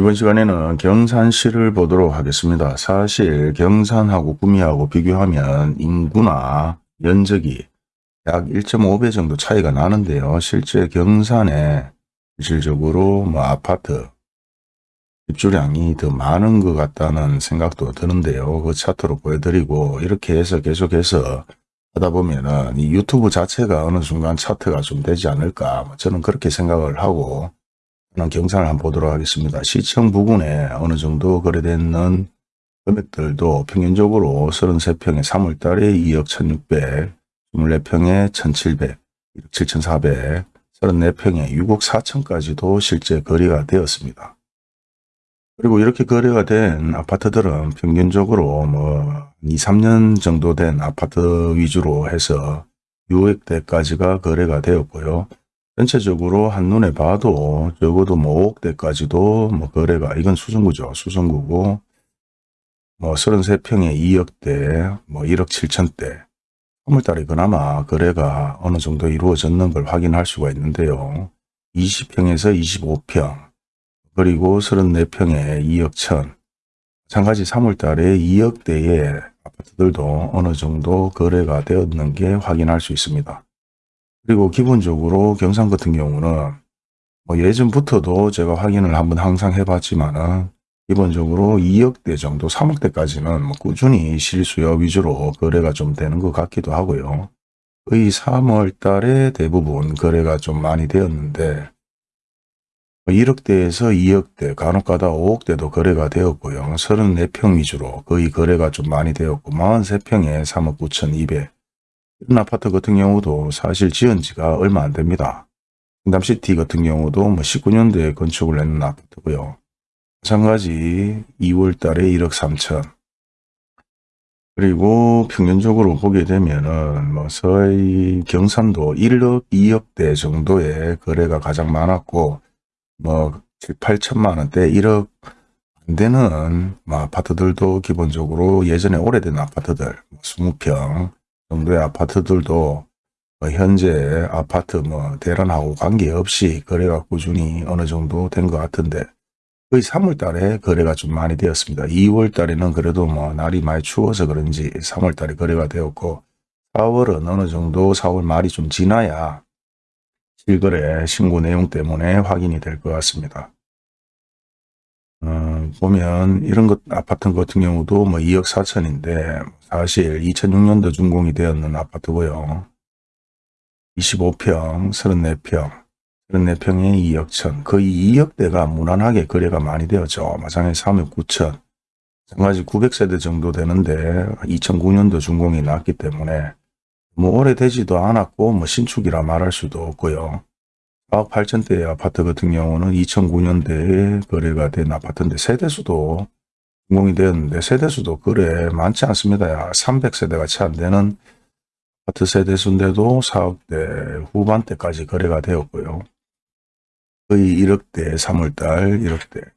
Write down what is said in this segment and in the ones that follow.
이번 시간에는 경산시를 보도록 하겠습니다. 사실 경산하고 구미하고 비교하면 인구나 면적이 약 1.5배 정도 차이가 나는데요. 실제 경산에 실질적으로 뭐 아파트 입주량이 더 많은 것 같다는 생각도 드는데요. 그 차트로 보여드리고 이렇게 해서 계속해서 하다 보면은 이 유튜브 자체가 어느 순간 차트가 좀 되지 않을까 뭐 저는 그렇게 생각을 하고 경산을 한번 보도록 하겠습니다. 시청 부근에 어느 정도 거래되는 금액들도 평균적으로 33평에 3월달에 2억 1600, 24평에 1700, 1억 7400, 34평에 6억 4천까지도 실제 거래가 되었습니다. 그리고 이렇게 거래가 된 아파트들은 평균적으로 뭐 2, 3년 정도 된 아파트 위주로 해서 6억대까지가 거래가 되었고요. 전체적으로 한눈에 봐도 적어도 뭐 5억대까지도 뭐 거래가 이건 수성구죠. 수성구고 뭐 33평에 2억대 뭐 1억 7천대 3월달에 그나마 거래가 어느 정도 이루어졌는 걸 확인할 수가 있는데요. 20평에서 25평 그리고 34평에 2억 천 마찬가지 3월달에 2억대의 아파트들도 어느 정도 거래가 되었는 게 확인할 수 있습니다. 그리고 기본적으로 경상 같은 경우는 뭐 예전부터도 제가 확인을 한번 항상 해봤지만은 기본적으로 2억대 정도 3억대까지는 뭐 꾸준히 실수요 위주로 거래가 좀 되는 것 같기도 하고요. 거의 3월 달에 대부분 거래가 좀 많이 되었는데 1억대에서 2억대 간혹가다 5억대도 거래가 되었고요. 34평 위주로 거의 거래가 좀 많이 되었고 43평에 3억 9천 2백 이런 아파트 같은 경우도 사실 지은 지가 얼마 안 됩니다. 경담시티 같은 경우도 뭐 19년도에 건축을 했는 아파트고요. 마찬가지 2월 달에 1억 3천 그리고 평균적으로 보게 되면은 뭐 서해 경산도 1억 2억대 정도의 거래가 가장 많았고 뭐 7, 8천만 원대 1억 안 되는 뭐 아파트들도 기본적으로 예전에 오래된 아파트들 20평 뭐 정도의 아파트들도 뭐 현재 아파트 뭐 대란하고 관계없이 거래가 꾸준히 어느 정도 된 것 같은데 거의 3월 달에 거래가 좀 많이 되었습니다. 2월 달에는 그래도 뭐 날이 많이 추워서 그런지 3월 달에 거래가 되었고 4월은 어느 정도 4월 말이 좀 지나야 실거래 신고 내용 때문에 확인이 될 것 같습니다. 어, 보면 이런 것 아파트 같은 경우도 뭐 2억 4천인데 사실 2006년도 준공이 되었는 아파트고요. 25평, 34평, 34평에 2억 천, 거의 2억대가 무난하게 거래가 많이 되었죠. 마찬가지 3억 9천, 마찬가지 900세대 정도 되는데 2009년도 준공이 났기 때문에 뭐 오래되지도 않았고 뭐 신축이라 말할 수도 없고요. 4억 8천대의 아파트 같은 경우는 2009년대에 거래가 된 아파트인데 세대수도 공공이 되었는데 세대수도 그래 많지 않습니다. 300세대가 채 안 되는 아파트 세대수인데도 4억대 후반대까지 거래가 되었고요. 거의 1억대 3월달 1억대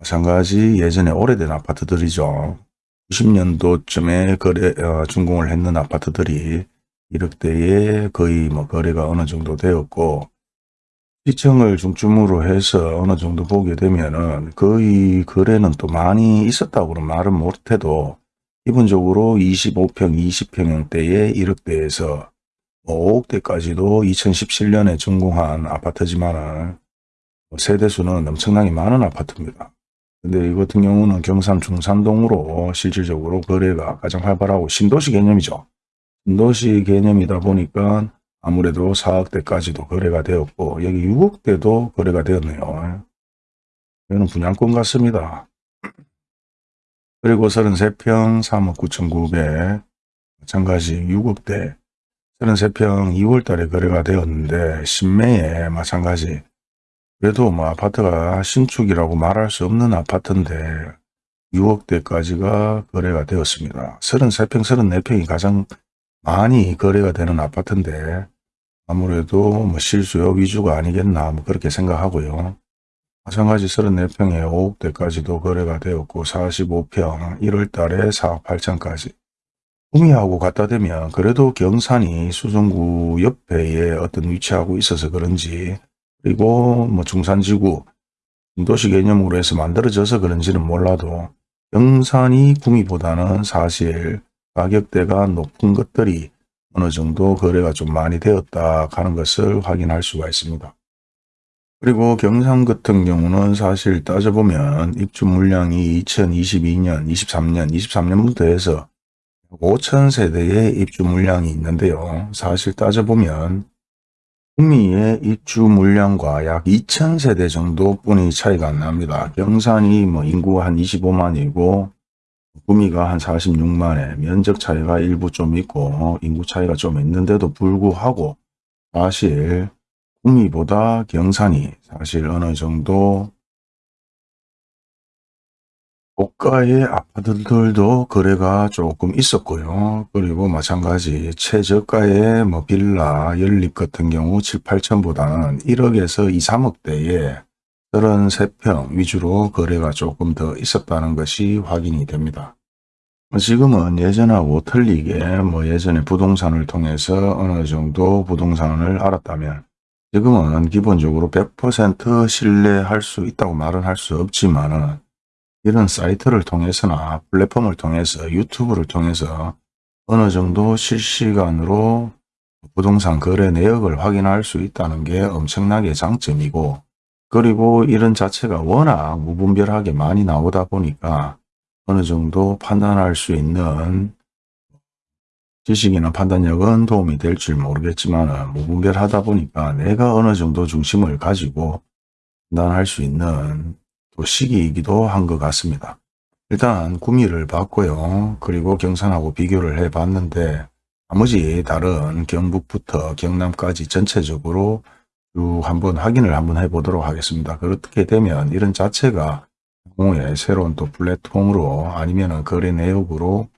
마찬가지 예전에 오래된 아파트들이죠. 90년도쯤에 거래 어, 준공을 했는 아파트들이 1억대에 거의 뭐 거래가 어느 정도 되었고 시청을 중점으로 해서 어느 정도 보게 되면은 거의 거래는 또 많이 있었다고 는 말은 못해도 기본적으로 25평, 20평형대에 1억대에서 뭐 5억대까지도 2017년에 준공한 아파트지만은 뭐 세대수는 엄청나게 많은 아파트입니다. 근데 이 같은 경우는 경산 중산동으로 실질적으로 거래가 가장 활발하고 신도시 개념이죠. 신도시 개념이다 보니까 아무래도 4억대까지도 거래가 되었고 여기 6억대도 거래가 되었네요. 이거는 분양권 같습니다. 그리고 33평 3억 9천9백 마찬가지 6억대 33평 2월달에 거래가 되었는데 신매에 마찬가지 그래도 뭐 아파트가 신축이라고 말할 수 없는 아파트인데 6억대까지가 거래가 되었습니다. 33평 34평이 가장 많이 거래가 되는 아파트인데 아무래도 뭐 실수요 위주가 아니겠나 뭐 그렇게 생각하고요. 마찬가지 34평에 5억대까지도 거래가 되었고 45평 1월 달에 4억 8천까지 구미하고 갖다 대면 그래도 경산이 수성구 옆에 어떤 위치하고 있어서 그런지 그리고 뭐 중산지구 신도시 개념으로 해서 만들어져서 그런지는 몰라도 경산이 구미보다는 사실 가격대가 높은 것들이 어느 정도 거래가 좀 많이 되었다 하는 것을 확인할 수가 있습니다. 그리고 경상 같은 경우는 사실 따져보면 입주 물량이 2022년, 23년, 23년부터 해서 5천 세대의 입주 물량이 있는데요. 사실 따져보면 구미의 입주 물량과 약 2천 세대 정도뿐이 차이가 안 납니다. 경산이 뭐 인구가 한 25만이고 구미가 한 46만에 면적 차이가 일부 좀 있고 인구 차이가 좀 있는데도 불구하고 사실 구미보다 경산이 사실 어느 정도 고가의 아파트들도 거래가 조금 있었고요. 그리고 마찬가지 최저가의 뭐 빌라 연립 같은 경우 7, 8천보다는 1억에서 2, 3억대에 33평 위주로 거래가 조금 더 있었다는 것이 확인이 됩니다. 지금은 예전하고 틀리게 뭐 예전에 부동산을 통해서 어느 정도 부동산을 알았다면 지금은 기본적으로 100% 신뢰할 수 있다고 말은 할 수 없지만 은 이런 사이트를 통해서나 플랫폼을 통해서 유튜브를 통해서 어느 정도 실시간으로 부동산 거래 내역을 확인할 수 있다는 게 엄청나게 장점이고 그리고 이런 자체가 워낙 무분별하게 많이 나오다 보니까 어느 정도 판단할 수 있는 지식이나 판단력은 도움이 될지 모르겠지만 무분별하다 보니까 내가 어느 정도 중심을 가지고 판단할 수 있는 또 시기이기도 한 것 같습니다. 일단 구미를 봤고요. 그리고 경산하고 비교를 해봤는데 나머지 다른 경북부터 경남까지 전체적으로 쭉 한번 확인을 한번 해보도록 하겠습니다. 그렇게 되면 이런 자체가 공의 새로운 또 플랫폼으로 아니면 거래 내역으로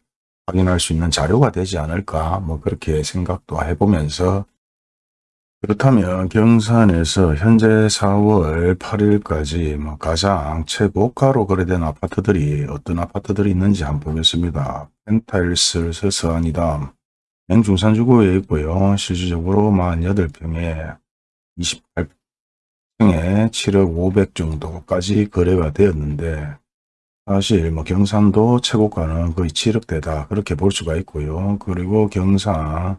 확인할 수 있는 자료가 되지 않을까 뭐 그렇게 생각도 해보면서 그렇다면 경산에서 현재 4월 8일까지 뭐 가장 최고가로 거래된 아파트들이 어떤 아파트들이 있는지 한번 보겠습니다. 펜타일스 서서안이다. 맹중산주구에 있고요. 실질적으로 48평에 28평에 7억 500 정도까지 거래가 되었는데 사실 뭐 경산도 최고가는 거의 7억대다 그렇게 볼 수가 있고요. 그리고 경산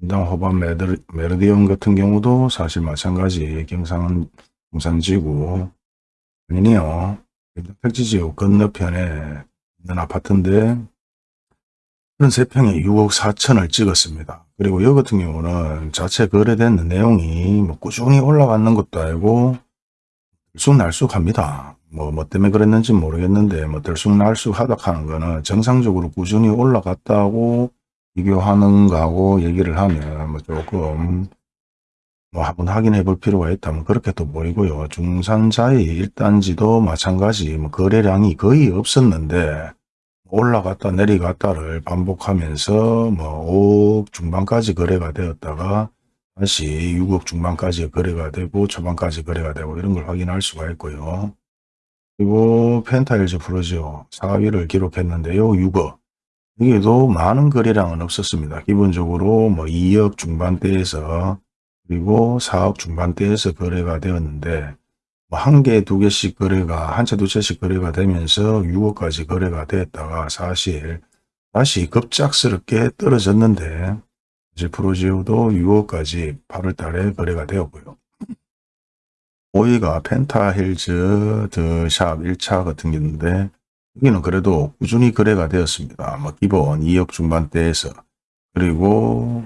인당 호반 메르디움 같은 경우도 사실 마찬가지 경상은 동산지구 아니네요. 택지지구 건너편에 있는 아파트인데 33평에 6억 4천을 찍었습니다. 그리고 여 같은 경우는 자체 거래된 내용이 뭐 꾸준히 올라가는 것도 아니고 들쑥날쑥합니다. 뭐, 뭐 때문에 그랬는지 모르겠는데 뭐 들쑥날쑥하다 하는 거는 정상적으로 꾸준히 올라갔다고 비교하는 거하고 얘기를 하면 뭐 조금 뭐 한번 확인해 볼 필요가 있다면 그렇게 또 보이고요. 중산자의 일단지도 마찬가지 뭐 거래량이 거의 없었는데 올라갔다 내려갔다를 반복하면서 뭐 5억 중반까지 거래가 되었다가 다시 6억 중반까지 거래가 되고 초반까지 거래가 되고 이런 걸 확인할 수가 있고요. 그리고 펜타일즈 프로지오 4위를 기록했는데요. 6억. 여기도 많은 거래량은 없었습니다. 기본적으로 뭐 2억 중반대에서 그리고 4억 중반대에서 거래가 되었는데 뭐 한 개, 두 개씩 거래가 한 채, 두 채씩 거래가 되면서 6억까지 거래가 되었다가 사실 다시 급작스럽게 떨어졌는데 이제 프로지오도 6억까지 8월 달에 거래가 되었고요. 5위가 펜타힐즈 드샵 1차 같은 게 있는데 여기는 그래도 꾸준히 거래가 되었습니다. 뭐 기본 2억 중반대에서 그리고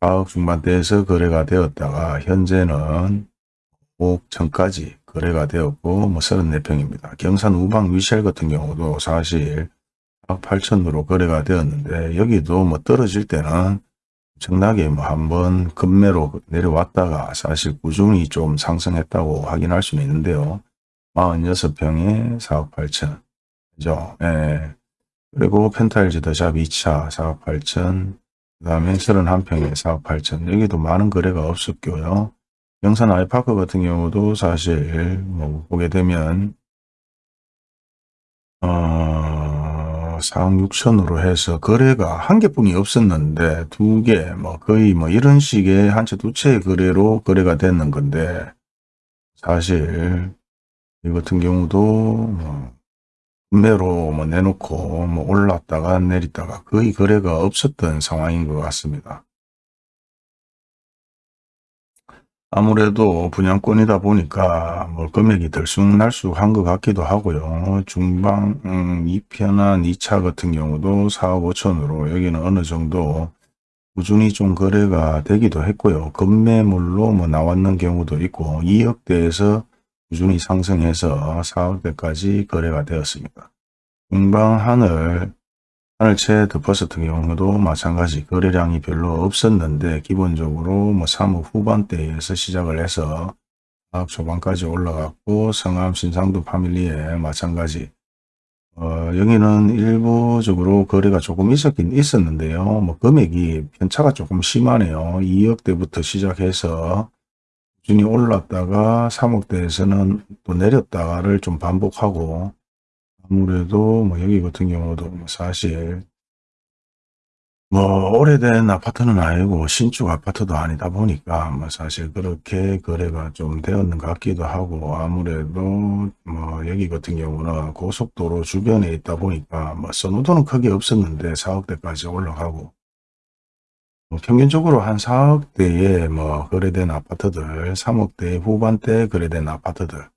4억 중반대에서 거래가 되었다가 현재는 5억 천까지 거래가 되었고 뭐 34평입니다. 경산 우방 위셀 같은 경우도 사실 4억 8천으로 거래가 되었는데 여기도 뭐 떨어질 때는 엄청나게 뭐 한번 급매로 내려왔다가 사실 꾸준히 좀 상승했다고 확인할 수는 있는데요. 46평에 4억 8천. 그죠? 예. 그리고 펜타일즈 더샵 2차 4억 8천. 그 다음에 31평에 4억 8천. 여기도 많은 거래가 없었고요. 영산 아이파크 같은 경우도 사실 뭐 보게 되면 어 4억 6천으로 해서 거래가 한 개뿐이 없었는데 두 개, 뭐 거의 뭐 이런 식의 한 채 두 채의 거래로 거래가 됐는 건데 사실 이 같은 경우도 뭐 매로 뭐 내놓고 뭐 올랐다가 내렸다가 거의 거래가 없었던 상황인 것 같습니다. 아무래도 분양권이다 보니까 뭐 금액이 들쑥날쑥한 것 같기도 하고요. 중방 음, 2편한 2차 같은 경우도 4억 5천으로 여기는 어느 정도 꾸준히 좀 거래가 되기도 했고요. 급매물로 뭐 나왔는 경우도 있고 2억대에서 꾸준히 상승해서 4억대까지 거래가 되었습니다. 중방 하늘 하늘채 더버스 같은 경우도 마찬가지 거래량이 별로 없었는데 기본적으로 뭐 3억 후반대에서 시작을 해서 4억 초반까지 올라갔고 성암 신상도 파밀리에 마찬가지 어, 여기는 일부적으로 거래가 조금 있었긴 있었는데요. 뭐 금액이 편차가 조금 심하네요. 2억대부터 시작해서 꾸준히 올랐다가 3억대에서는 또 내렸다가를 좀 반복하고 아무래도 뭐 여기 같은 경우도 뭐 사실 뭐 오래된 아파트는 아니고 신축 아파트도 아니다 보니까 뭐 사실 그렇게 거래가 좀 되었는 것 같기도 하고 아무래도 뭐 여기 같은 경우는 고속도로 주변에 있다 보니까 뭐 선호도는 크게 없었는데 4억대까지 올라가고 뭐 평균적으로 한 4억대에 뭐 거래된 아파트들 3억대 후반대 거래된 아파트들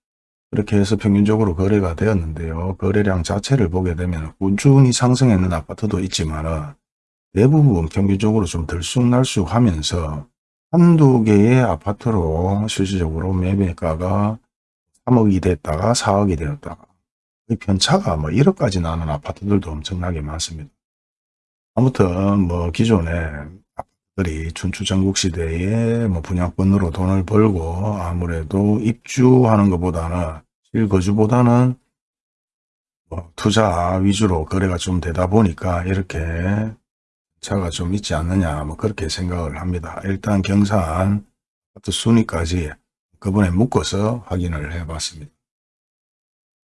그렇게 해서 평균적으로 거래가 되었는데요. 거래량 자체를 보게 되면 꾸준히 상승했는 아파트도 있지만 대부분 평균적으로 좀 들쑥날쑥 하면서 한두 개의 아파트로 실질적으로 매매가가 3억이 됐다가 4억이 되었다가 그 편차가 뭐 1억까지 나는 아파트들도 엄청나게 많습니다. 아무튼 뭐 기존에 아파트들이 춘추전국 시대에 뭐 분양권으로 돈을 벌고 아무래도 입주하는 것보다는 실거주보다는 뭐 투자 위주로 거래가 좀 되다 보니까 이렇게 차가 좀 있지 않느냐 뭐 그렇게 생각을 합니다. 일단 경산 아파트 순위까지 그번에 묶어서 확인을 해 봤습니다.